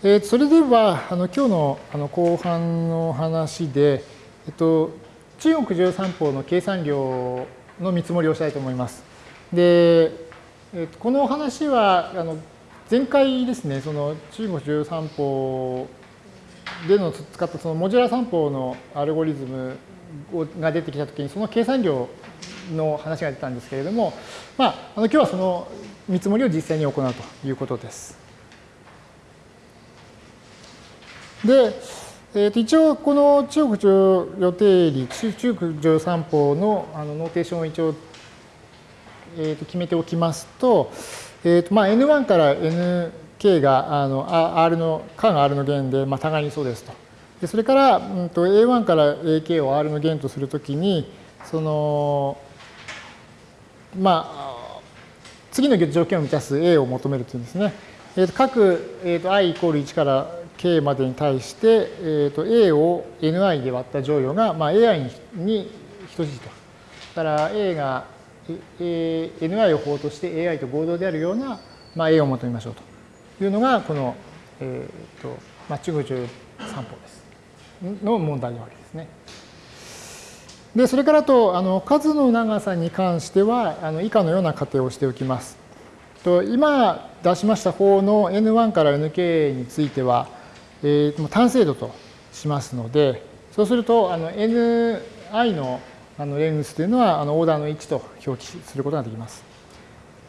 えー、それではあの今日のあの後半の話で、えっと、中国十三法の計算量の見積もりをしたいと思います。で、えっと、この話はあの前回ですね、その中国十三法での使ったそのモジュラー算法のアルゴリズムが出てきたときに、その計算量の話が出たんですけれども、まあ、あの今日はその見積もりを実際に行うということです。で、えー、と一応この中国上予定理、中国上三法のあのノーテーションを一応、えー、と決めておきますと、えーとまあ、N1 から Nk があの R の、間 R の弦で、まあ、互いにそうですと。でそれから、うん、と A1 から AK を R の弦とするときに、その、まあ、次の条件を満たす A を求めるというんですね。えー、と各、えー、と i イコール1から k までに対して、えー、と a を ni で割った乗与が、まあ、ai に等しいと。だから a が ni を法として ai と合同であるような、まあ、a を求めましょうというのがこの、えーとまあ、中国中三法ですの問題なわけですね。でそれからとあの数の長さに関してはあの以下のような仮定をしておきます。と今出しました方の N1 から Nk については、えー、単精度としますので、そうすると、あの ni のあのレングスというのはあのオーダーの1と表記することができます。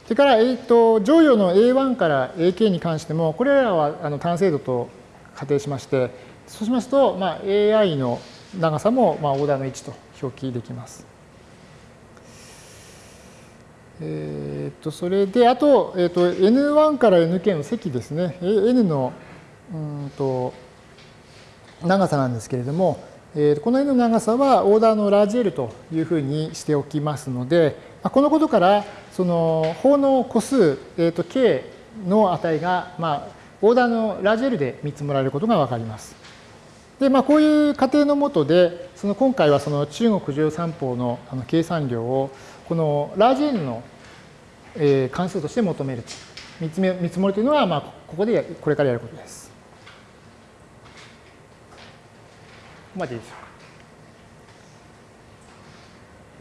それから、えーと、乗与の A1 から AK に関しても、これらはあの単精度と仮定しまして、そうしますと、まあ、AI の長さもまあオーダーの1と表記できます。えー、とそれで、あと、えー、と N1 から Nk の積ですね。N のうんと長さなんですけれども、えー、この n の長さはオーダーのラージ L というふうにしておきますので、このことからその法の個数、えー、と k の値が、まあ、オーダーのラージ L で見積もられることがわかります。で、まあ、こういう仮定のもとで、その今回はその中国十三法のあの計算量をこのラージ N の関数として求める見積もりというのは、まあ、ここでこれからやることです。まででしょうか。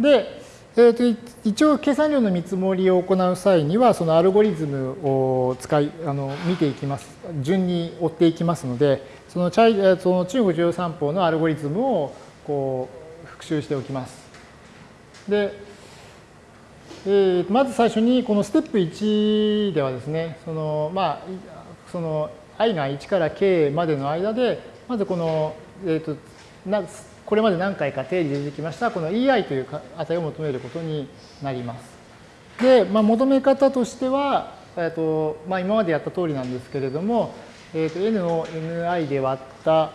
で、えー、と一応計算量の見積もりを行う際にはそのアルゴリズムを使いあの見ていきます順に追っていきますのでそのチャイその中国重三法のアルゴリズムをこう復習しておきます。で、えー、まず最初にこのステップ1ではですねそのまあその i が1から k までの間でまずこの、えー、となこれまで何回か定理で出てきましたこの EI という値を求めることになります。で、まあ、求め方としては、えっとまあ、今までやった通りなんですけれども、えっと n を ni で割った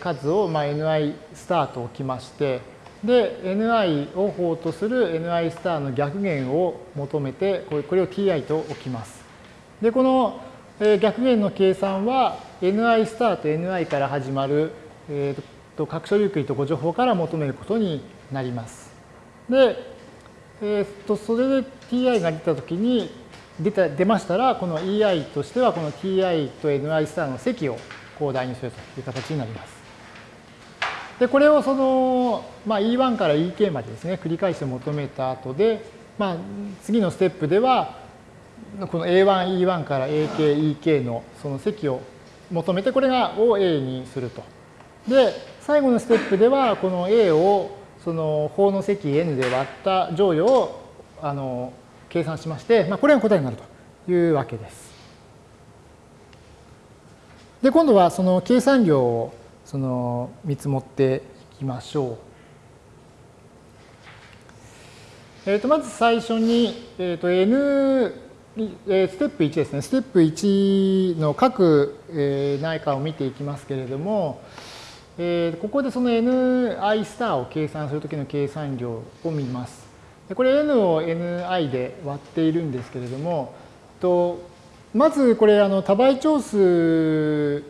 数を、まあ、ni スターと置きまして、で、ni を法とする ni スターの逆弦を求めて、これを ti と置きます。で、この逆弦の計算は ni スターと ni から始まる、えー、と各所有区とご情報から求めることになります。で、えー、とそれで ti が出たときに出た出ましたら、この ei としてはこの ti と ni スターの積をこう代入するという形になります。で、これをその、まあ、e1 から ek までですね、繰り返して求めた後で、まあ、次のステップでは、この a1、e1 から ak、ek のその積を求めて、これがを a にすると。で、最後のステップでは、この A をその法の積 n で割った乗与をあの計算しまして、まあ、これが答えになるというわけです。で、今度はその計算量をその見積もっていきましょう。えー、とまず最初に、えー、と N ステップ1ですね。ステップ1の各内科を見ていきますけれども、えー、ここでその ni スターを計算するときの計算量を見ます。でこれ n を ni で割っているんですけれども、とまずこれあの多倍長数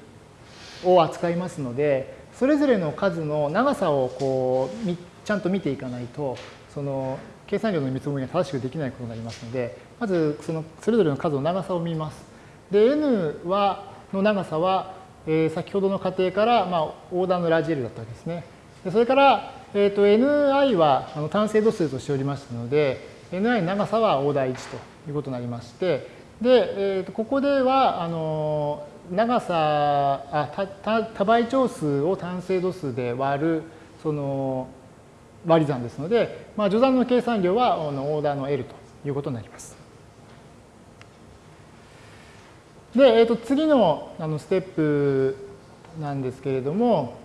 を扱いますので、それぞれの数の長さをこうちゃんと見ていかないと、その計算量の見積もりが正しくできないことになりますので、まずそのそれぞれの数の長さを見ます。で、n はの長さは、えー、先ほどの過程から、まあ、オーダーのラジエルだったわけですね。でそれから、えーと、ni はあの単精度数としておりましたので、ni の長さはオーダー1ということになりまして、で、えー、とここではあの長さあ多多倍長数を単精度数で割るその割り算ですので、まあ、序算の計算量はあのオーダーの L ということになります。で、えー、と次のあのステップなんですけれども、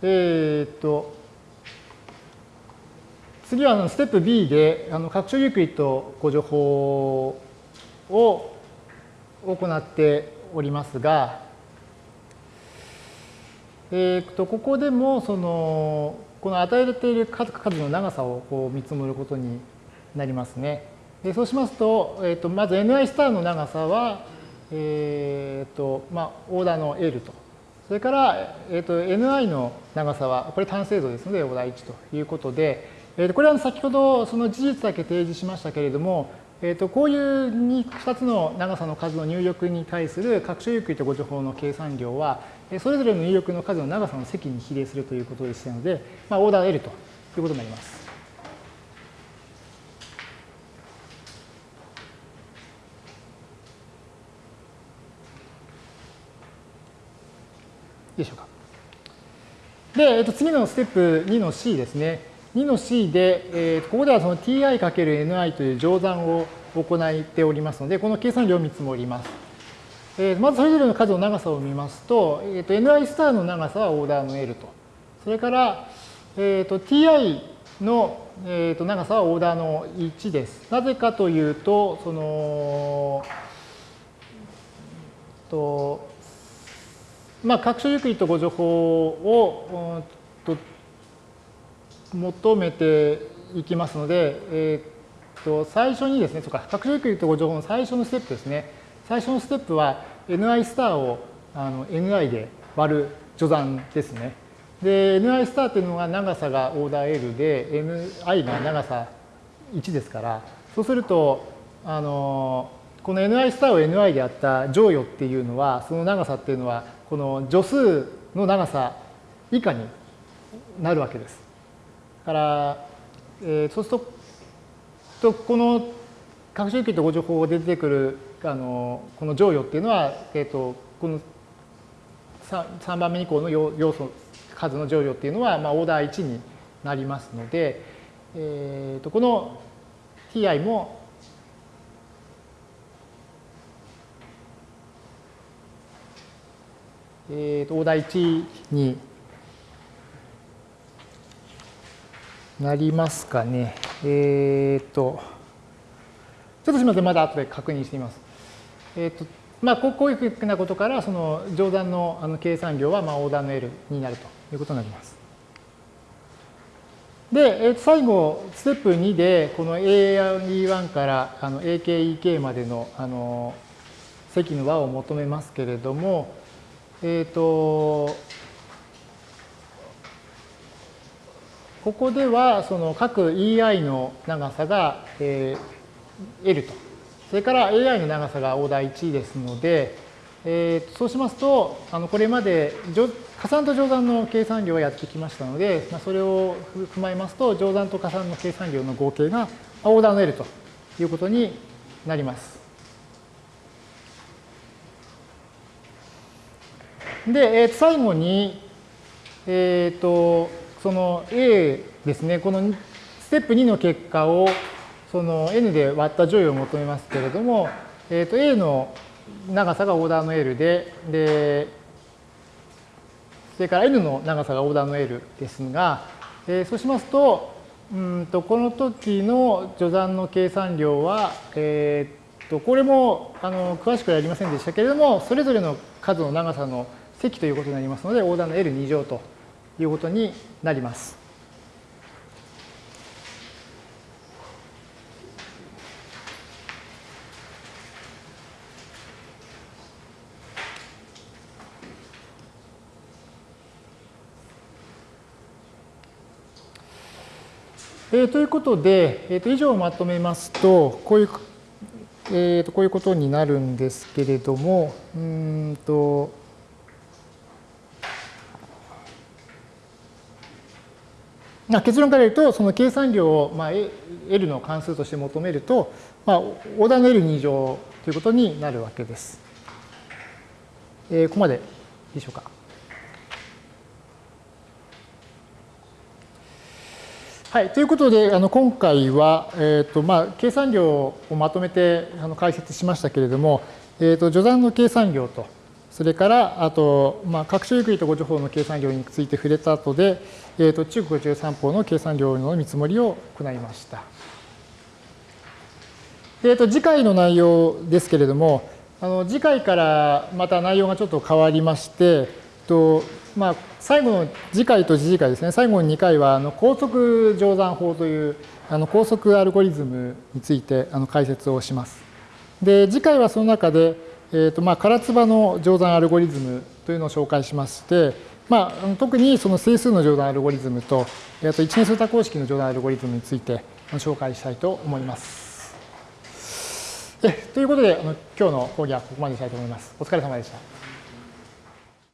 えっ、ー、と、次はあのステップ B であの拡張ユークリッドご情報を行っておりますが、えー、とここでもそのこの与えられている数の長さをこう見積もることになりますね。でそうしますと,、えー、とまず ni スターの長さは、えーとまあ、オーダーの L と。それから、えー、と ni の長さはこれ単精度ですのでオーダー1ということで、えー、これは先ほどその事実だけ提示しましたけれども、えー、とこういう2つの長さの数の入力に対する拡張ユークリッド誤助法の計算量は、それぞれの入力の数の長さの積に比例するということでしたので、まあ、オーダー L ということになります。でしょうか。で、えっと、次のステップ2の C ですね。2の C で、えー、ここではその ti×ni という乗算を行っておりますので、この計算量を見積もります。えー、まずそれぞれの数の長さを見ますと、えー、と ni スターの長さはオーダーの L と。それから、えー、と ti の、えー、と長さはオーダーの1です。なぜかというと、その、とまあ、拡張ユークリッド互除法を、と求めていきますので、えー、と最初にですね、そうか、拡張ユークリッド互除法の最初のステップですね。最初のステップは ni スターをあの ni で割る除算ですね。で、ni スターというのは長さがオーダー L で、ni が長さ1ですから、そうすると、あの、この ni スターを ni であった乗与っていうのは、その長さっていうのは、この助数の長さ以下になるわけです。から、えー、そうすると、この拡張器とご情報が出てくるあのこの乗与っていうのは、えーと、この 3, 3番目以降の要素数の乗与っていうのは、まあ、オーダー1になりますので、えーと、この ti もえーと、オーダー1になりますかね。えっ、ー、と、ちょっとすみません、まだ後で確認してみます。えーとまあ、こういうふうなことから、その乗算のあの計算量はまあオーダーの L になるということになります。で、えー、と最後、ステップ2で、この A1 からあの AKEK までのあの積の和を求めますけれども、えっ、ー、と、ここでは、その各 EI の長さが、えー、L と。それから AI の長さがオーダー1ですので、えー、そうしますと、あのこれまで加算と乗算の計算量をやってきましたので、まあ、それを踏まえますと、乗算と加算の計算量の合計がオーダーの L ということになります。で、えー、最後に、えっ、ー、と、その A ですね、このステップ2の結果をその n で割った乗与を求めますけれども、えー、と A の長さがオーダーの L で、で、それから N の長さがオーダーの L ですが、えー、そうしますと、うんとこの時の序算の計算量は、えー、とこれもあの詳しくはやりませんでしたけれども、それぞれの数の長さの積ということになりますので、オーダーの L2 乗ということになります。えー、ということで、えー、と以上をまとめますと、こういうえー、とこういうことになるんですけれども、うんと、結論から言うと、その計算量を、まあ、L の関数として求めると、まあ、オーダーの L2 乗ということになるわけです。えー、ここまででしょうか。はい、ということで、あの今回は、えーとまあ、計算量をまとめてあの解説しましたけれども、えーと、序算の計算量と、それからあと、まあ、各種ゆっくりとご情報の計算量について触れた後で、えーと、中国十三法の計算量の見積もりを行いました。えー、と次回の内容ですけれども、あの次回からまた内容がちょっと変わりまして、とまあ、最後の次回と次次回ですね、最後の2回はあの高速乗算法というあの高速アルゴリズムについてあの解説をします。で、次回はその中で、えーとまあ、唐津波の乗算アルゴリズムというのを紹介しまして、まあ、特にその整数の乗算アルゴリズムと、あと一年数多項式の乗算アルゴリズムについて紹介したいと思います。えということで、あの今日の講義はここまでしたいと思います。お疲れ様でした。